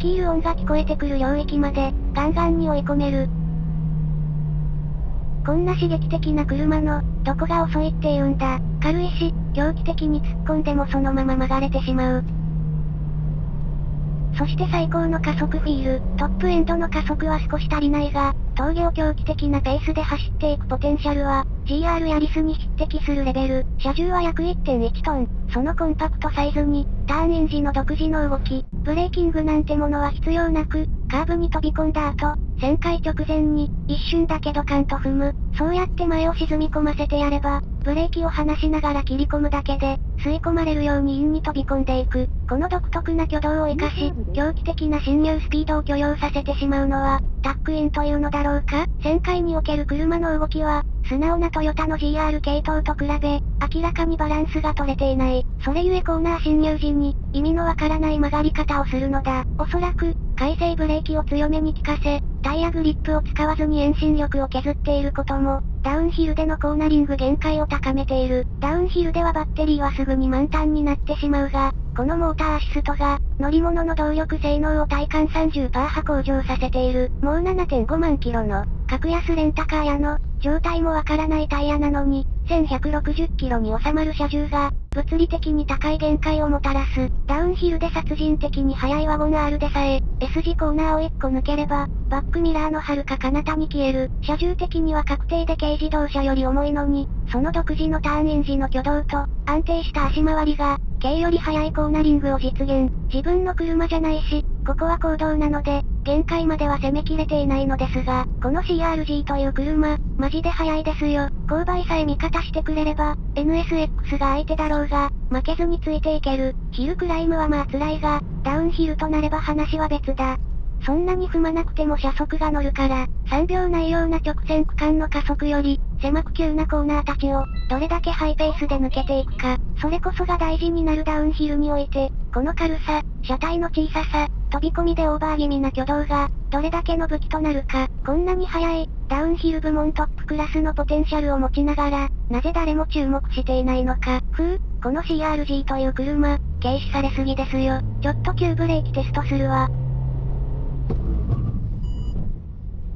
キール音が聞こえてくる領域まで、ガンガンに追い込める。こんな刺激的な車の、どこが遅いって言うんだ。軽いし、狂気的に突っ込んでもそのまま曲がれてしまう。そして最高の加速フィール、トップエンドの加速は少し足りないが、峠を狂気的なペースで走っていくポテンシャルは、GR ヤリスに匹敵するレベル、車重は約1.1トン、そのコンパクトサイズに、ターンエン時の独自の動き、ブレーキングなんてものは必要なく、カーブに飛び込んだ後、旋回直前に、一瞬だけドカンと踏む、そうやって前を沈み込ませてやれば、ブレーキを離しながら切り込むだけで、吸い込まれるようにインに飛び込んでいく。この独特な挙動を活かし、狂気的な侵入スピードを許容させてしまうのは、タックインというのだろうか？旋回における車の動きは、素直なトヨタの GR 系統と比べ、明らかにバランスが取れていない。それゆえコーナー侵入時に、意味のわからない曲がり方をするのだ。おそらく、回生ブレーキを強めに効かせ、タイヤグリップを使わずに遠心力を削っていることも、ダウンヒルでのコーナリング限界を高めている。ダウンヒルではバッテリーはすぐに満タンになってしまうが、このモーターアシストが、乗り物の動力性能を体感30%波向上させている。もう7.5万キロの、格安レンタカー屋の、状態もわからないタイヤなのに、1160キロに収まる車重が、物理的に高い限界をもたらす。ダウンヒルで殺人的に速いワゴン R でさえ、S 字コーナーを1個抜ければ、バックミラーの遥か彼方に消える。車重的には確定で軽自動車より重いのに、その独自のターンイン時の挙動と、安定した足回りが、軽より速いコーナリングを実現。自分の車じゃないし、ここは行動なので、限界までは攻めきれていないのですが、この CRG という車、マジで速いですよ。勾配さえ味方してくれれば、NSX が相手だろうが、負けずについていける。ヒルクライムはまあ辛いが、ダウンヒルとなれば話は別だ。そんなに踏まなくても車速が乗るから、3秒ないような直線区間の加速より、狭く急なコーナーたちを、どれだけハイペースで抜けていくか、それこそが大事になるダウンヒルにおいて、この軽さ、車体の小ささ、飛び込みでオーバー気味な挙動が、どれだけの武器となるか、こんなに速い、ダウンヒル部門トップクラスのポテンシャルを持ちながら、なぜ誰も注目していないのか。ふう、この CRG という車、軽視されすぎですよ。ちょっと急ブレーキテストするわ。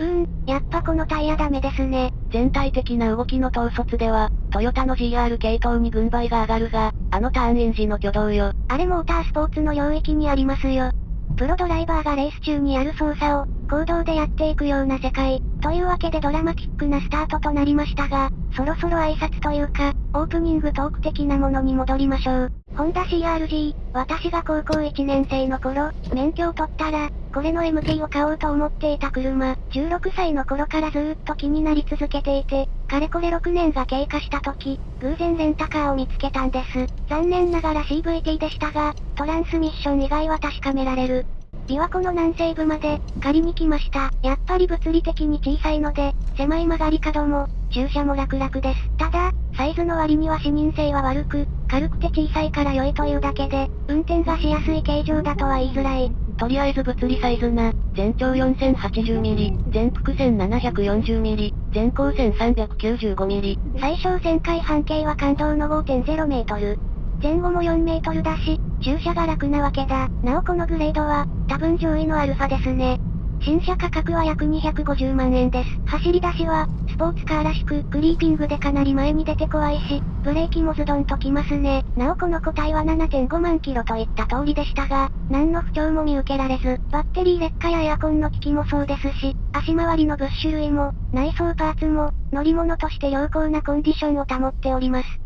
うーん、やっぱこのタイヤダメですね。全体的な動きの統率では、トヨタの GR 系統に軍配が上がるが、あのターンエンジンの挙動よ。あれモータースポーツの領域にありますよ。プロドライバーがレース中にある操作を、行動でやっていくような世界。というわけでドラマティックなスタートとなりましたが、そろそろ挨拶というか、オープニングトーク的なものに戻りましょう。ホンダ CRG、私が高校1年生の頃、免許を取ったら、これの MT を買おうと思っていた車、16歳の頃からずーっと気になり続けていて、かれこれ6年が経過した時、偶然レンタカーを見つけたんです。残念ながら CVT でしたが、トランスミッション以外は確かめられる。琵琶湖の南西部まで、借りに来ました。やっぱり物理的に小さいので、狭い曲がり角も、駐車も楽々です。ただ、サイズの割には視認性は悪く、軽くて小さいから良いというだけで、運転がしやすい形状だとは言いづらい。とりあえず物理サイズな、全長 4080mm、全幅 1740mm、全高 1395mm。最小旋回半径は感動の5.0メートル。前後も4メートルだし、駐車が楽なわけだ。なおこのグレードは、多分上位のアルファですね。新車価格は約250万円です。走り出しは、スポーツカーらしく、クリーピングでかなり前に出て怖いし、ブレーキもズドンときますね。なおこの個体は7.5万キロといった通りでしたが、何の不調も見受けられず、バッテリー劣化やエアコンの機器もそうですし、足回りの物種類も、内装パーツも、乗り物として良好なコンディションを保っております。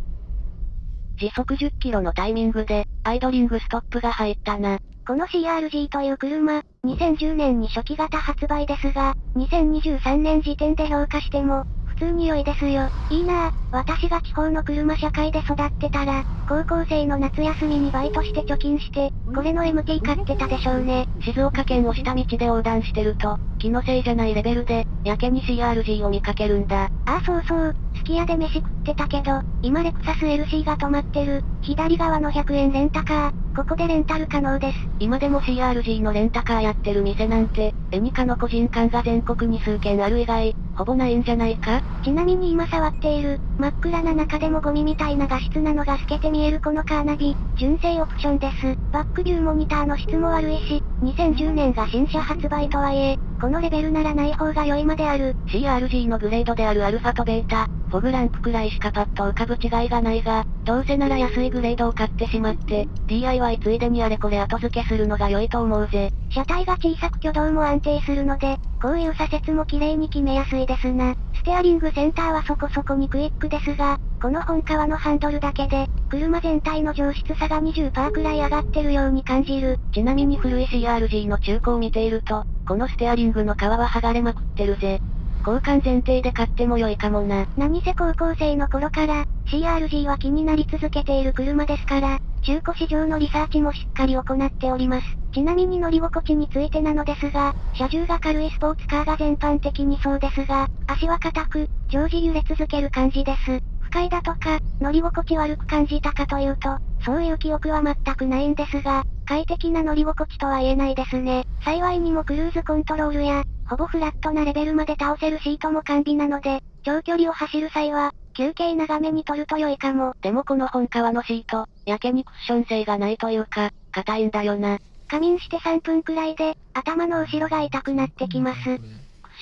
時速10キロのタイミングで、アイドリングストップが入ったな。この CRG という車、2010年に初期型発売ですが、2023年時点で評価しても、普通に良いですよ。いいなぁ、私が地方の車社会で育ってたら、高校生の夏休みにバイトして貯金して、これの MT 買ってたでしょうね。静岡県を下道で横断してると、気のせいじゃないレベルで、やけに CRG を見かけるんだ。ああそうそう、すき家で飯食っってたけど、今レクサス LC が止まってる、左側の100円レンタカー、ここでレンタル可能です。今でも CRG のレンタカーやってる店なんて、エニカの個人間が全国に数軒ある以外、ほぼないんじゃないか？ちなみに今触っている、真っ暗な中でもゴミみたいな画質なのが透けて見えるこのカーナビ、純正オプションです。バックビューモニターの質も悪いし、2010年が新車発売とはいえ、このレベルならない方が良いまである。CRG のグレードであるアルファとベータ、フォグランプくらいしかパッと浮かぶ違いがないが、どうせなら安いグレードを買ってしまって、DIY ついでにあれこれ後付けするのが良いと思うぜ。車体が小さく挙動も安定するので、こういう左折も綺麗に決めやすいですな。ステアリングセンターはそこそこにクイックですが、この本革のハンドルだけで、車全体の上質さが20%くらい上がってるように感じる。ちなみに古い CRG の中古を見ていると、このステアリングの皮は剥がれまくってるぜ。交換前提で買っても良いかもな。何せ高校生の頃から、CRG は気になり続けている車ですから、中古市場のリサーチもしっかり行っております。ちなみに乗り心地についてなのですが、車重が軽いスポーツカーが全般的にそうですが、足は硬く、常時揺れ続ける感じです。不快だとか、乗り心地悪く感じたかというと、そういう記憶は全くないんですが、快適な乗り心地とは言えないですね。幸いにもクルーズコントロールや、ほぼフラットなレベルまで倒せるシートも完備なので、長距離を走る際は、休憩長めに取ると良いかも。でもこの本革のシート、やけにクッション性がないというか、硬いんだよな。仮眠して3分くらいで、頭の後ろが痛くなってきます。クッ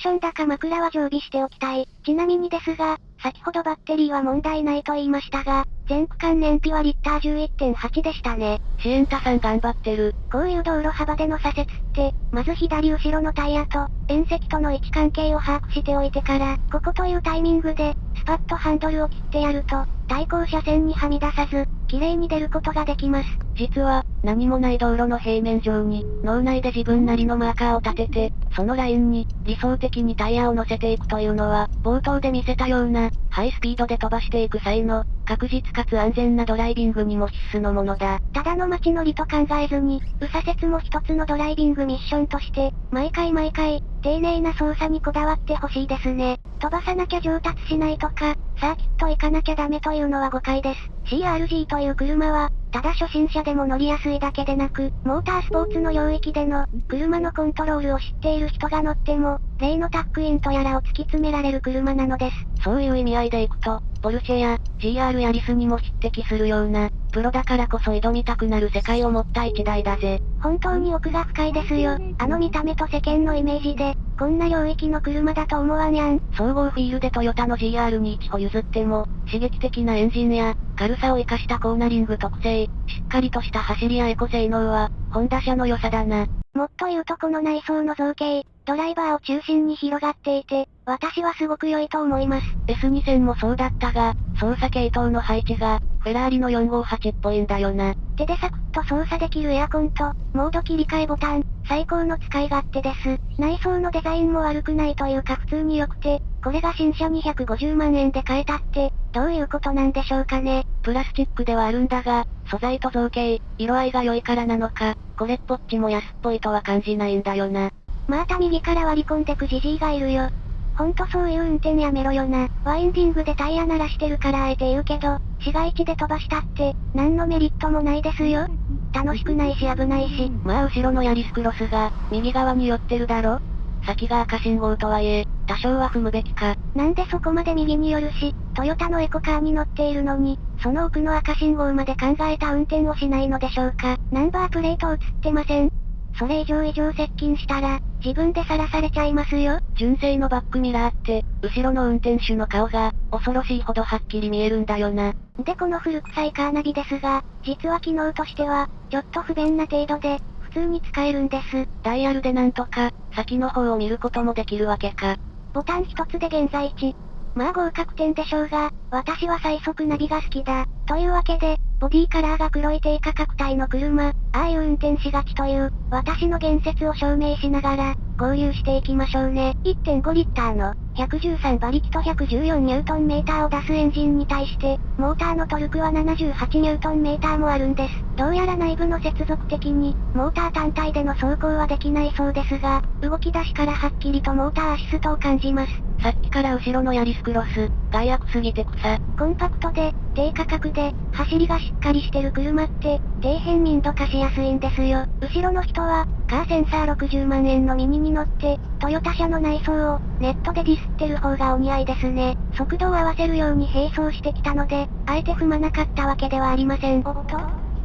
ションだか枕は常備しておきたい。ちなみにですが、先ほどバッテリーは問題ないと言いましたが、全区間燃費はリッター11.8でしたね。シエンタさん頑張ってる。こういう道路幅での左折って、まず左後ろのタイヤと、縁石との位置関係を把握しておいてから、ここというタイミングで、スパッとハンドルを切ってやると、対向車線にはみ出さず、綺麗に出ることができます。実は、何もない道路の平面上に、脳内で自分なりのマーカーを立てて、そのラインに、理想的にタイヤを乗せていくというのは、冒頭で見せたような、ハイスピードで飛ばしていく際の、確実かつ安全なドライビングにも必須のものだ。ただの街乗りと考えずに、右左折も一つのドライビングミッションとして、毎回毎回、丁寧な操作にこだわってほしいですね。飛ばさなきゃ上達しないとか、サーキット行かなきゃダメというのは誤解です。CRG という車は、ただ初心者でも乗りやすいだけでなく、モータースポーツの領域での、車のコントロールを知っている人が乗っても、例のタックインとやらを突き詰められる車なのです。そういう意味合いでいくと、ポルシェや GR ヤリスにも匹敵するような、プロだからこそ挑みたくなる世界を持った一台だぜ。本当に奥が深いですよ。あの見た目と世間のイメージで、こんな領域の車だと思わにゃん。総合フィールでトヨタの GR に一歩譲っても、刺激的なエンジンや、軽さを活かしたコーナリング特性、しっかりとした走りやエコ性能は、ホンダ車の良さだな。もっと言うとこの内装の造形、ドライバーを中心に広がっていて、私はすごく良いと思います。S2000 もそうだったが、操作系統の配置が、フェラーリの458っぽいんだよな。手でサクッと操作できるエアコンと、モード切り替えボタン、最高の使い勝手です。内装のデザインも悪くないというか普通に良くて、これが新車250万円で買えたって、どういうことなんでしょうかね。プラスチックではあるんだが、素材と造形、色合いが良いからなのか、これっぽっちも安っぽいとは感じないんだよな。また右から割り込んでくじじいがいるよ。ほんとそういう運転やめろよな。ワインディングでタイヤ鳴らしてるからあえて言うけど、市街地で飛ばしたって、何のメリットもないですよ。楽しくないし危ないし。まあ後ろのヤリスクロスが、右側に寄ってるだろ先が赤信号とはいえ、多少は踏むべきか。なんでそこまで右に寄るし、トヨタのエコカーに乗っているのに、その奥の赤信号まで考えた運転をしないのでしょうか。ナンバープレート映ってません。それ以上以上接近したら、自分でさらされちゃいますよ。純正のバックミラーって、後ろの運転手の顔が、恐ろしいほどはっきり見えるんだよな。でこの古臭いカーナビですが、実は機能としては、ちょっと不便な程度で、普通に使えるんです。ダイヤルでなんとか、先の方を見ることもできるわけか。ボタン一つで現在地。まあ合格点でしょうが、私は最速ナビが好きだ。というわけで、ボディカラーが黒い低価格帯の車、ああいう運転しがちという、私の言説を証明しながら、合流していきましょうね。1.5リッターの、113馬力と114ニュートンメーターを出すエンジンに対して、モーターのトルクは78ニュートンメーターもあるんです。どうやら内部の接続的に、モーター単体での走行はできないそうですが、動き出しからはっきりとモーターアシストを感じます。さっきから後ろのヤリスクロス、害悪すぎて草。コンパクトで、低価格で、走りがしっかりしてる車って、底辺民度化しやすいんですよ。後ろの人は、カーセンサー60万円のミニに乗って、トヨタ車の内装を、ネットでディスってる方がお似合いですね。速度を合わせるように並走してきたので、あえて踏まなかったわけではありません。おっと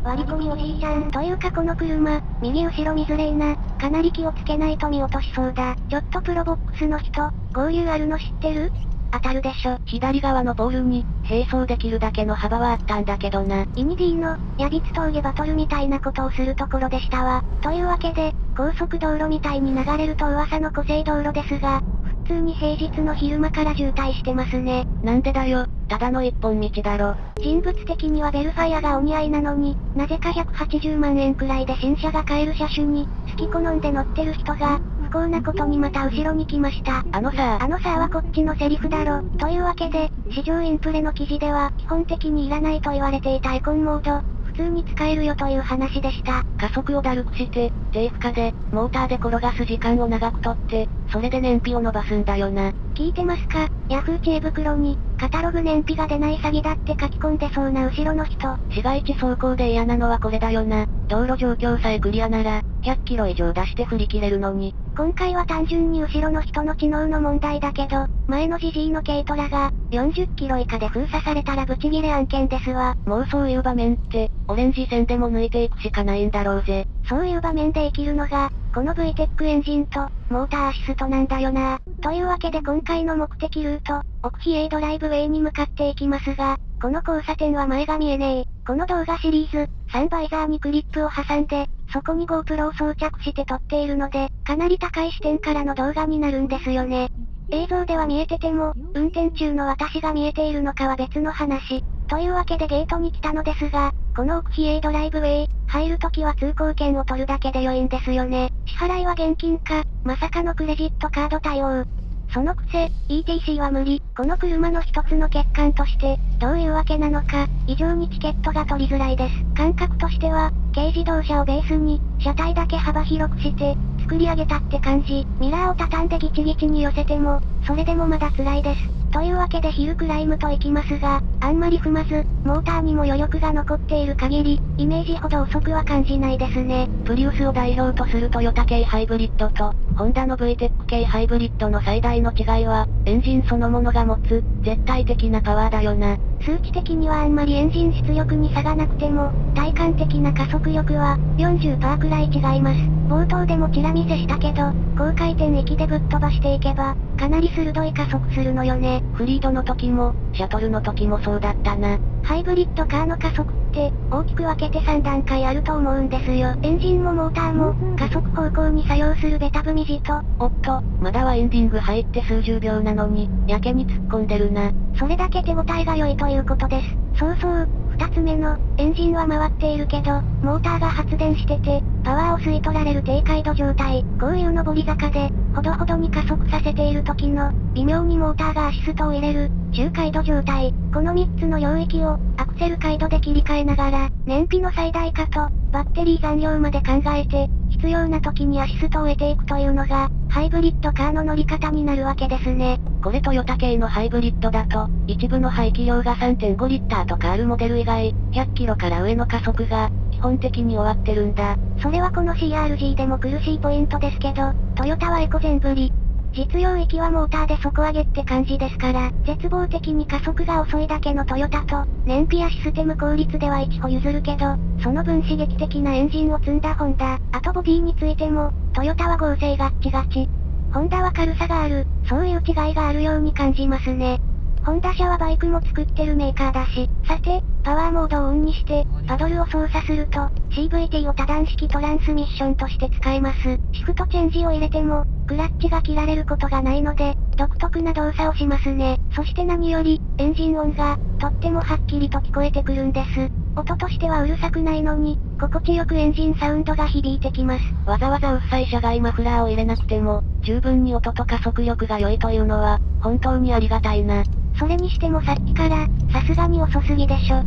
割り込みおじいちゃん。というかこの車、右後ろ見づれいな。かなり気をつけないと見落としそうだ。ちょっとプロボックスの人、合流あるの知ってる？当たるでしょ。左側のポールに、並走できるだけの幅はあったんだけどな。イニディの、ヤビツ峠バトルみたいなことをするところでしたわ。というわけで、高速道路みたいに流れると噂の湖西道路ですが、普通に平日の昼間から渋滞してますね。なんでだよ、ただの一本道だろ。人物的にはベルファイアがお似合いなのに、なぜか180万円くらいで新車が買える車種に、好き好んで乗ってる人が、不幸なことにまた後ろに来ました。あのさあのさはこっちのセリフだろ。というわけで、市場インプレの記事では、基本的にいらないと言われていたエコンモード、普通に使えるよという話でした。加速をだるくして、低負荷で、モーターで転がす時間を長くとって、それで燃費を伸ばすんだよな。聞いてますか？ヤフー知恵袋に、カタログ燃費が出ない詐欺だって書き込んでそうな後ろの人。市街地走行で嫌なのはこれだよな。道路状況さえクリアなら、100キロ以上出して振り切れるのに。今回は単純に後ろの人の知能の問題だけど、前のジジイの軽トラが、40キロ以下で封鎖されたらブチギレ案件ですわ。もうそういう場面って、オレンジ線でも抜いていくしかないんだろうぜ。そういう場面で生きるのが、この VTEC エンジンと、モーターアシストなんだよな。というわけで今回の目的ルート、奥比 A ドライブウェイに向かっていきますが、この交差点は前が見えねえ。この動画シリーズ、サンバイザーにクリップを挟んで、そこに GoPro を装着して撮っているので、かなり高い視点からの動画になるんですよね。映像では見えてても、運転中の私が見えているのかは別の話。というわけでゲートに来たのですが、この奥比 A ドライブウェイ、入るときは通行券を取るだけで良いんですよね。支払いは現金か、まさかのクレジットカード対応。そのくせ、ETC は無理。この車の一つの欠陥として、どういうわけなのか、異常にチケットが取りづらいです。感覚としては、軽自動車をベースに、車体だけ幅広くして、作り上げたって感じ。ミラーを畳んでギチギチに寄せても、それでもまだ辛いです。というわけでヒルクライムと行きますが、あんまり踏まず、モーターにも余力が残っている限り、イメージほど遅くは感じないですね。プリウスを代表とするトヨタ系ハイブリッドと、ホンダの VTEC 系ハイブリッドの最大の違いは、エンジンそのものが持つ、絶対的なパワーだよな。数値的にはあんまりエンジン出力に差がなくても、体感的な加速力は、40%くらい違います。冒頭でもチラ見せしたけど、高回転域でぶっ飛ばしていけば、かなり鋭い加速するのよね。フリードの時も、シャトルの時もそうだったな。ハイブリッドカーの加速って、大きく分けて3段階あると思うんですよ。エンジンもモーターも、加速方向に作用するベタ踏み字と、おっと、まだはエンディング入って数十秒なのに、やけに突っ込んでるな。それだけ手応えが良いということです。そうそう、二つ目の、エンジンは回っているけど、モーターが発電してて、パワーを吸い取られる低回路状態。こういう上り坂で、ほどほどに加速させている時の、微妙にモーターがアシストを入れる、中回路状態。この3つの領域を、アクセル回路で切り替えながら、燃費の最大化と、バッテリー残量まで考えて、必要な時にアシストを得ていくというのが、ハイブリッドカーの乗り方になるわけですね。これトヨタ系のハイブリッドだと、一部の排気量が3.5リッターとかあるモデル以外、100キロから上の加速が、基本的に終わってるんだ。それはこの CRG でも苦しいポイントですけど、トヨタはエコ全振り。実用域はモーターで底上げって感じですから、絶望的に加速が遅いだけのトヨタと、燃費やシステム効率では一歩譲るけど、その分刺激的なエンジンを積んだホンダ、あとボディについても、トヨタは合成ガッチガチ。ホンダは軽さがある、そういう違いがあるように感じますね。ホンダ車はバイクも作ってるメーカーだし、さて、パワーモードをオンにして、パドルを操作すると、CVT を多段式トランスミッションとして使えます。シフトチェンジを入れても、クラッチが切られることがないので、独特な動作をしますね。そして何より、エンジン音が、とってもはっきりと聞こえてくるんです。音としてはうるさくないのに、心地よくエンジンサウンドが響いてきます。わざわざうっさい車外マフラーを入れなくても、十分に音と加速力が良いというのは、本当にありがたいな。それにしてもさっきから、さすがに遅すぎでしょ。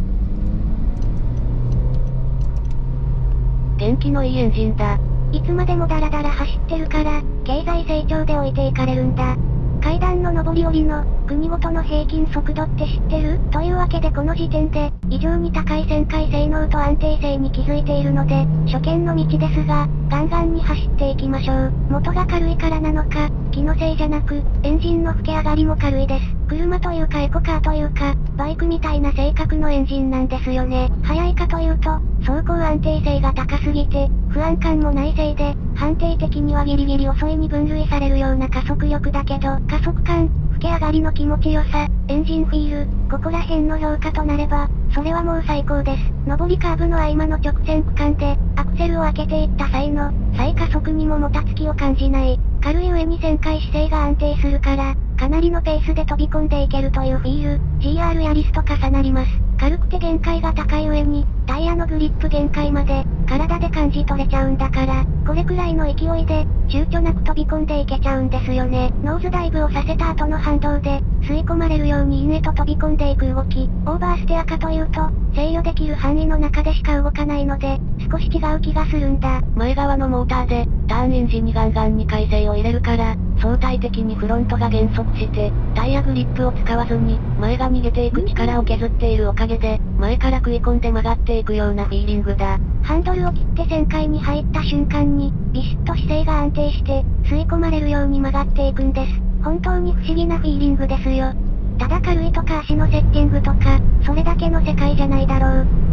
元気のいいエンジンだ。いつまでもダラダラ走ってるから、経済成長で置いていかれるんだ。階段の上り下りの、国ごとの平均速度って知ってる？というわけでこの時点で、異常に高い旋回性能と安定性に気づいているので、初見の道ですが、ガンガンに走っていきましょう。元が軽いからなのか、気のせいじゃなく、エンジンの吹け上がりも軽いです。車というかエコカーというか、バイクみたいな性格のエンジンなんですよね。速いかというと、走行安定性が高すぎて、不安感もないせいで、判定的にはギリギリ遅いに分類されるような加速力だけど、加速感、吹け上がりの気持ちよさ、エンジンフィール、ここら辺の評価となれば、それはもう最高です。上りカーブの合間の直線区間で、アクセルを開けていった際の、再加速にももたつきを感じない。軽い上に旋回姿勢が安定するから、かなりのペースで飛び込んでいけるというフィール、GR ヤリスと重なります。軽くて限界が高い上に、タイヤのグリップ限界まで、体で感じ取れちゃうんだから、これくらいの勢いで、躊躇なく飛び込んでいけちゃうんですよね。ノーズダイブをさせた後の反動で、吸い込まれるようにインへと飛び込んでいく動き、オーバーステアかというと、制御できる範囲の中でしか動かないので、少し違う気がするんだ。前側のモーターで、ターンエンジにガンガンに回生を入れるから、相対的にフロントが減速して、タイヤグリップを使わずに、前が逃げていく力を削っているおかげで、前から食い込んで曲がっていくようなフィーリングだ。ハンドルを切って旋回に入った瞬間に、ビシッと姿勢が安定して、吸い込まれるように曲がっていくんです。本当に不思議なフィーリングですよ。ただ軽いとか足のセッティングとか、それだけの世界じゃないだろう。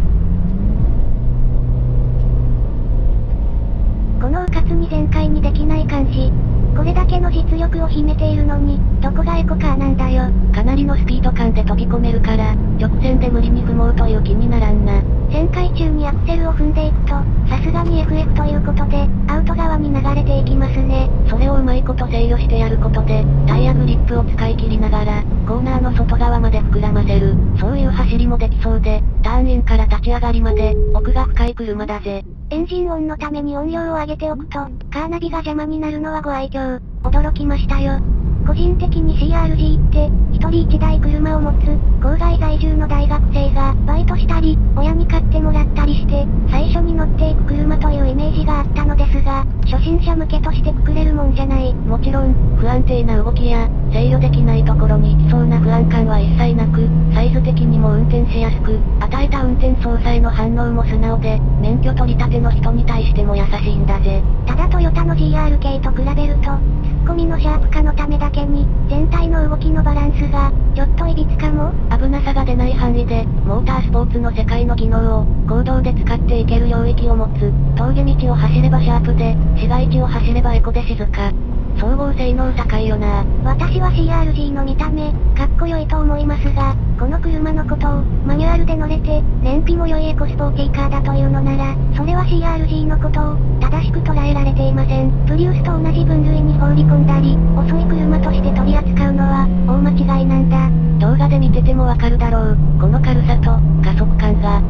この迂闊に全開にできない感じ。これだけの実力を秘めているのに、どこがエコカーなんだよ。かなりのスピード感で飛び込めるから、直線で無理に踏もうという気にならんな。旋回中にアクセルを踏んでいくと、さすがに FF ということで、アウト側に流れていきますね。それをうまいこと制御してやることで、タイヤグリップを使い切りながら、コーナーの外側まで膨らませる。そういう走りもできそうで、ターンインから立ち上がりまで、奥が深い車だぜ。エンジン音のために音量を上げておくと、カーナビが邪魔になるのはご愛嬌。驚きましたよ。個人的に CRG って、一人一台車を持つ、郊外在住の大学生が、バイトしたり、親に買ってもらったりして、最初に乗っていく車というイメージがあったのですが、初心者向けとしてくくれるもんじゃない。もちろん、不安定な動きや、制御できないところに行きそうな不安感は一切なく、サイズ的にも運転しやすく、与えた運転操作への反応も素直で、免許取り立ての人に対しても優しいんだぜ。ただトヨタの GR 系と比べると、込みのシャープ化のためだけに、全体の動きのバランスが、ちょっといびつかも危なさが出ない範囲で、モータースポーツの世界の技能を、行動で使っていける領域を持つ。峠道を走ればシャープで、市街地を走ればエコで静か。総合性能高いよな私は CRG の見た目、かっこよいと思いますが、この車のことを、マニュアルで乗れて、燃費も良いエコスポーティーカーだというのなら、それは CRG のことを、正しく捉えられていません。プリウスと同じ分類に放り込んだり、遅い車として取り扱うのは、大間違いなんだ。動画で見ててもわかるだろう。この軽さと、加速感が、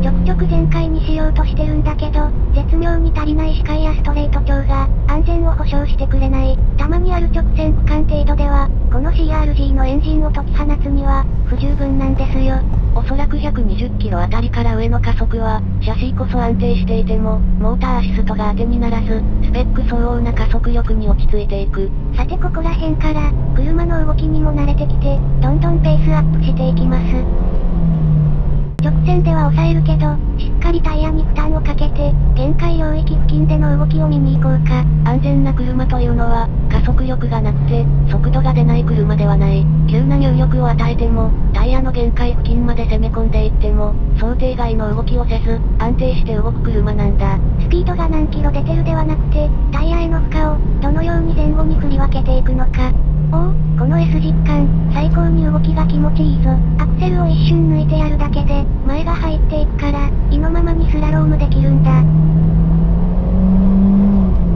ちょくちょく全開にしようとしてるんだけど、絶妙に足りない視界やストレート調が、安全を保証してくれない。たまにある直線区間程度では、この CRG のエンジンを解き放つには、不十分なんですよ。おそらく120キロあたりから上の加速は、シャシーこそ安定していても、モーターアシストが当てにならず、スペック相応な加速力に落ち着いていく。さてここら辺から、車の動きにも慣れてきて、どんどんペースアップしていきます。直線では抑えるけど、しっかりタイヤに負担をかけて、限界領域付近での動きを見に行こうか。安全な車というのは、加速力がなくて、速度が出ない車ではない。急な入力を与えても、タイヤの限界付近まで攻め込んでいっても、想定外の動きをせず、安定して動く車なんだ。スピードが何キロ出てるではなくて、タイヤへの負荷を、どのように前後に振り分けていくのか。おお、この S 実感、最高に動きが気持ちいいぞ。アクセルを一瞬抜いてやるだけで、前が入っていくから、意のままにスラロームできるんだ。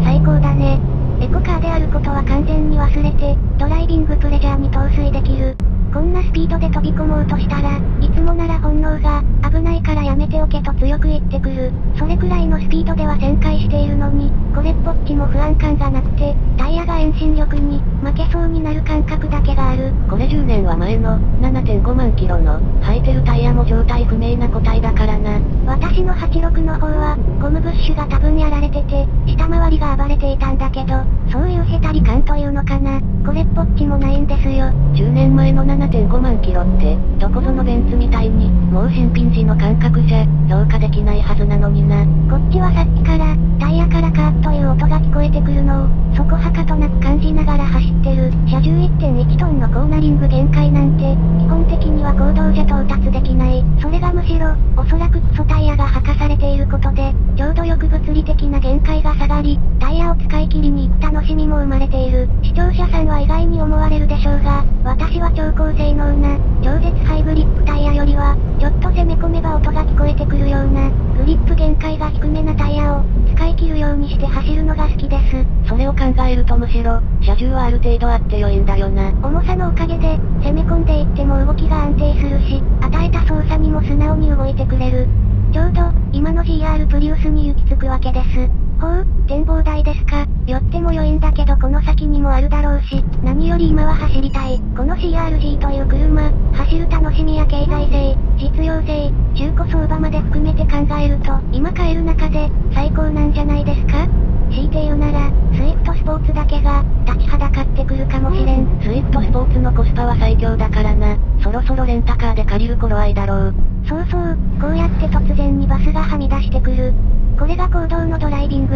最高だね。エコカーであることは完全に忘れて、ドライビングプレジャーに陶酔できる。こんなスピードで飛び込もうとしたら、いつもなら本能が、危ないからやめておけと強く言ってくる。それくらいのスピードでは旋回しているのに、これっぽっちも不安感がなくて、タイヤが遠心力に、負けそうになる感覚だけがある。これ10年は前の、7.5万キロの、履いてるタイヤも状態不明な個体だからな。私の86の方は、ゴムブッシュが多分やられてて、下回りが暴れていたんだけど、そういうへたり感というのかな。これっぽっちもないんですよ。10年前の7.5万キロって、どこぞのベンツみたいに、もう新品時の感覚じゃ、評価できないはずなのにな。こっちはさっきから、タイヤからカーッという音が聞こえてくるのを、そこはかとなく感じながら走ってる。車重1.1トンのコーナリング限界なんて、基本的には公道じゃ到達できない。それがむしろ、おそらくクソタイヤが履かされていることで、ちょうどよく物理的な限界が下がり、タイヤを使い切りに行く楽しみも生まれている。視聴者さんは意外に思われるでしょうが、私は超高性能な、超絶ハイグリップタイヤよりは、ちょっと攻め込めば音が聞こえてくるような、グリップ限界が低めなタイヤを、使い切るようにして走るのが好きです。それを考えるとむしろ、車重はある程度あって良いんだよな。重さのおかげで、攻め込んでいっても動きが安定するし、与えた操作にも素直に動いてくれる。ちょうど、今の GR プリウスに行き着くわけです。ほう、展望台ですか。寄っても良いんだけどこの先にもあるだろうし、何より今は走りたい。この CR-Z という車、走る楽しみや経済性、実用性、中古相場まで含めて考えると、今買える中で、最高なんじゃないですか強いて言うなら、スイフトスポーツだけが、立ちはだかってくるかもしれん。スイフトスポーツのコスパは最強だからな。そろそろレンタカーで借りる頃合いだろう。そうそう、こうやって突然にバスがはみ出してくる。これが行動のドライビン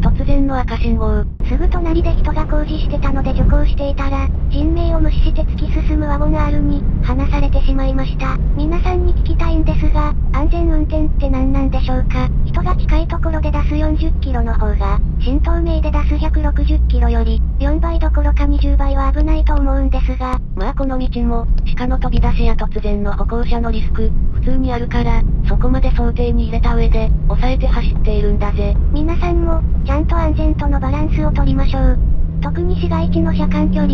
グの赤信号。すぐ隣で人が工事してたので徐行していたら、人命を無視して突き進むワゴン R に、離されてしまいました。皆さんに聞きたいんですが、安全運転って何なんでしょうか？人が近いところで出す40キロの方が、新東名で出す160キロより、4倍どころか20倍は危ないと思うんですが。まあこの道も、鹿の飛び出しや突然の歩行者のリスク、普通にあるから、そこまで想定に入れた上で、抑えて走っているんだぜ。皆さんも、ちゃんと安全とのバランスを取りましょう。特に市街地の車間距離。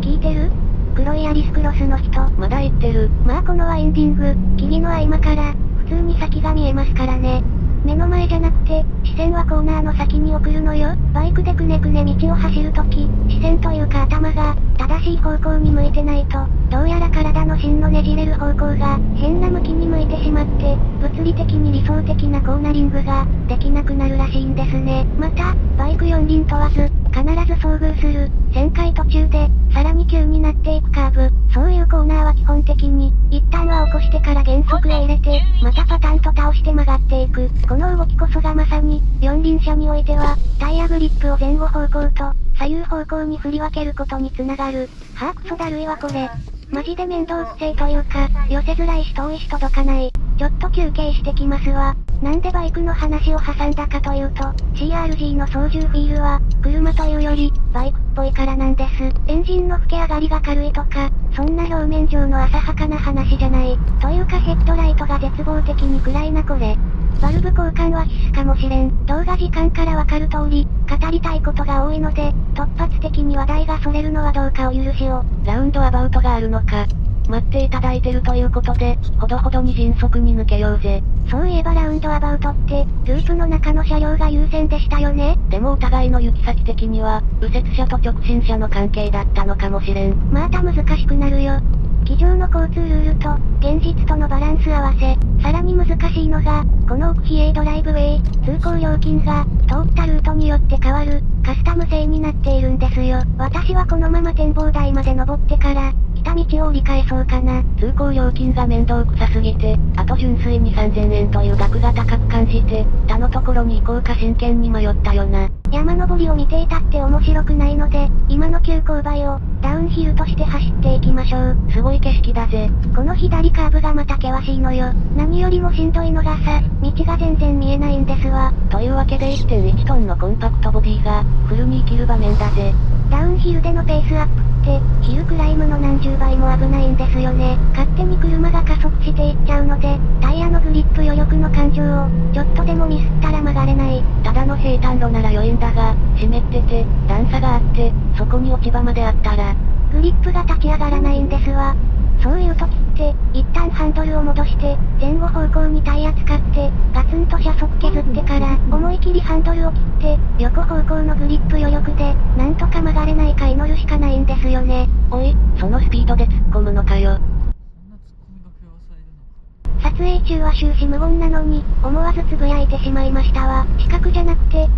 聞いてる？黒いアリスクロスの人。まだ言ってる。まあこのワインディング、霧の合間から、普通に先が見えますからね。目の前じゃなくて、視線はコーナーの先に送るのよ。バイクでくねくね道を走るとき、視線というか頭が、正しい方向に向いてないと、どうやら体の芯のねじれる方向が、変な向きに向いてしまって、物理的に理想的なコーナリングが、できなくなるらしいんですね。また、バイク四輪問わず、必ず遭遇する、旋回途中で、さらに急になっていくカーブ、そういうコーナーは基本的に、一旦は起こしてから減速へ入れて、またパタンと倒して曲がっていく。この動きこそがまさに、四輪車においては、タイヤグリップを前後方向と、左右方向に振り分けることにつながる。はぁクソだるいわこれ。マジで面倒くせえというか、寄せづらいし遠いし届かない。ちょっと休憩してきますわ。なんでバイクの話を挟んだかというと、CRG の操縦フィールは、車というより、バイクっぽいからなんです。エンジンの吹け上がりが軽いとか、そんな表面上の浅はかな話じゃない。というかヘッドライトが絶望的に暗いなこれ。バルブ交換は必須かもしれん。動画時間からわかる通り、語りたいことが多いので、突発的に話題がそれるのはどうかお許しを。ラウンドアバウトがあるのか。待っていただいてるということで、ほどほどに迅速に抜けようぜ。そういえばラウンドアバウトって、ループの中の車両が優先でしたよね？でもお互いの行き先的には、右折車と直進車の関係だったのかもしれん。また難しくなるよ。机上の交通ルールと、現実とのバランス合わせ、さらに難しいのが、この奥比叡ドライブウェイ、通行料金が、通ったルートによって変わる、カスタム制になっているんですよ。私はこのまま展望台まで登ってから、来た道を折り返そうかな。通行料金が面倒くさすぎて、あと純粋に3000円という額が高く感じて、他のところに行こうか真剣に迷ったよな。山登りを見ていたって面白くないので、今の急勾配を、ダウンヒルとして走っていきましょう。すごい景色だぜ。この左カーブがまた険しいのよ。何よりもしんどいのがさ、道が全然見えないんですわ。というわけで1.1トンのコンパクトボディが、フルに生きる場面だぜ。ダウンヒルでのペースアップって、ヒルクライムの何十倍も危ないんですよね。勝手に車が加速していっちゃうので、タイヤのグリップ余力の感情を、ちょっとでもミスったら曲がれない。ただの平坦路なら良いんだが、湿ってて、段差があがあって、そこに落ち葉まであったら、グリップが立ち上がらないんですわ。そういう時って、一旦ハンドルを戻して、前後方向にタイヤ使って、ガツンと車速削ってから、思い切りハンドルを切って、横方向のグリップ余力で、なんとか曲がれないか祈るしかないんですよね。おい、そのスピードで突っ込むのかよ。撮影中は終始無言なのに、思わずつぶやいてしまいましたわ。視覚じゃなくて、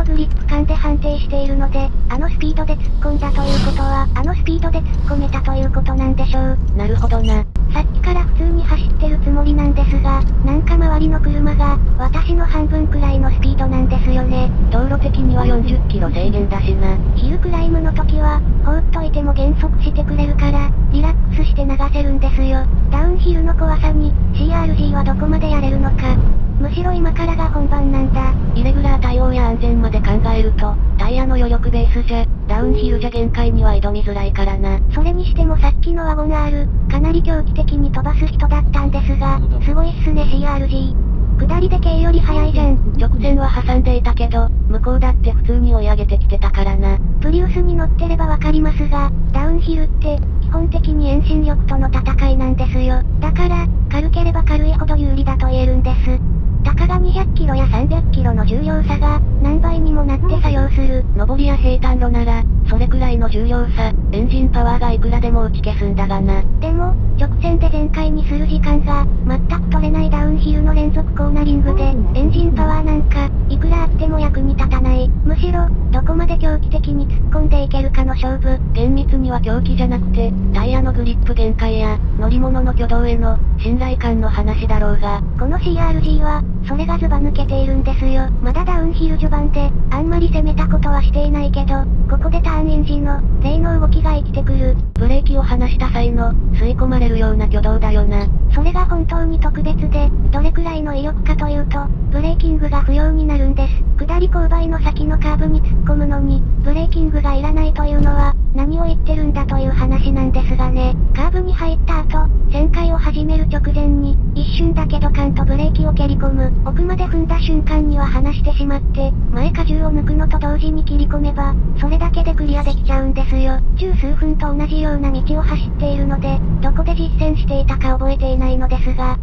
のグリップ感で判定しているので、あのスピードで突っ込んだということは、あのスピードで突っ込めたということなんでしょう。なるほどな。さっきから普通に走ってるつもりなんですが、なんか周りの車が、私の半分くらいのスピードなんですよね。道路的には40キロ制限だしな。ヒルクライムの時は、放っといても減速してくれるから、リラックスして流せるんですよ。ダウンヒルの怖さに、CRG はどこまでやれるのか。むしろ今からが本番なんだ。イレギュラー対応や安全まで考えると、タイヤの余力ベースじゃ、ダウンヒルじゃ限界には挑みづらいからな。それにしてもさっきのワゴン R、かなり狂気的に飛ばす人だったんですが、すごいっすね CRG。下りで K より速いじゃん。直線は挟んでいたけど、向こうだって普通に追い上げてきてたからな。プリウスに乗ってればわかりますが、ダウンヒルって、基本的に遠心力との戦いなんですよ。だから、軽ければ軽いほど有利だと言えるんです。たかが200キロや300キロの重量差が、何倍にもなって作用する。上りや平坦路なら、それくらいの重量差、エンジンパワーがいくらでも打ち消すんだがな。でも、直線で全開にする時間が、全く取れないダウンヒルの連続コーナリングで、エンジンパワーなんか、いくらあっても役に立たない。むしろ、どこまで狂気的に突っ込んでいけるかの勝負。厳密には狂気じゃなくて、タイヤのグリップ限界や、乗り物の挙動への、信頼感の話だろうが。この CRG は、それがズバ抜けているんですよ。まだダウンヒル序盤で、あんまり攻めたことはしていないけど、ここでターンエンジンの、例の動きが生きてくる。ブレーキを離した際の、吸い込まれるような挙動だよな。それが本当に特別で、どれくらいの威力かというと、ブレーキングが不要になるんです。り勾配の先のカーブに突っ込むのに、ブレーキングがいらないというのは、何を言ってるんだという話なんですがね。カーブに入った後、旋回を始める直前に、一瞬だけドカンとブレーキを蹴り込む。奥まで踏んだ瞬間には離してしまって、前荷重を抜くのと同時に切り込めば、それだけでクリアできちゃうんですよ。十数分と同じような道を走っているので、どこで実践していたか覚えていないのですが、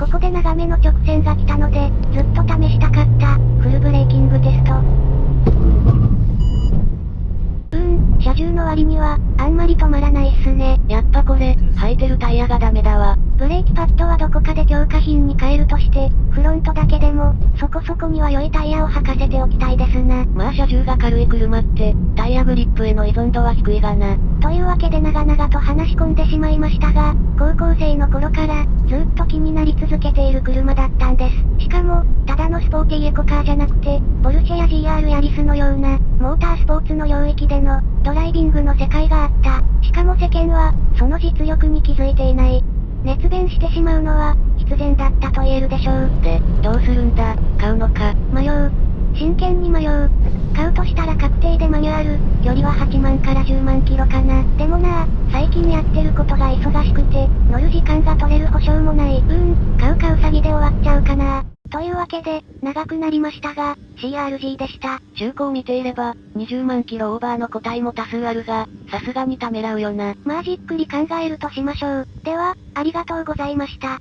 ここで長めの直線が来たので、ずっと試したかった、フルブレーキングテスト。うーん、車重の割には、あんまり止まらないっすね。やっぱこれ、履いてるタイヤがダメだわ。ブレーキパッドはどこかで強化品に変えるとして、フロントだけでも、そこそこには良いタイヤを履かせておきたいですな。まあ車重が軽い車って、タイヤグリップへの依存度は低いがな。というわけで長々と話し込んでしまいましたが、高校生の頃から、ずっと気になり続けている車だったんです。しかも、ただのスポーティーエコカーじゃなくて、ポルシェや GR ヤリスのような、モータースポーツの領域での、ドライビングの世界があった。しかも世間は、その実力に気づいていない。熱弁してしまうのは、必然だったと言えるでしょう。で、どうするんだ？買うのか？迷う。真剣に迷う。買うとしたら確定でマニュアル、距離は8万から10万キロかな。でもな最近やってることが忙しくて、乗る時間が取れる保証もない。うーん、買うかうさぎで終わっちゃうかな。というわけで、長くなりましたが、CRG でした。中古を見ていれば、20万キロオーバーの個体も多数あるが、さすがにためらうよな。まあじっくり考えるとしましょう。では、ありがとうございました。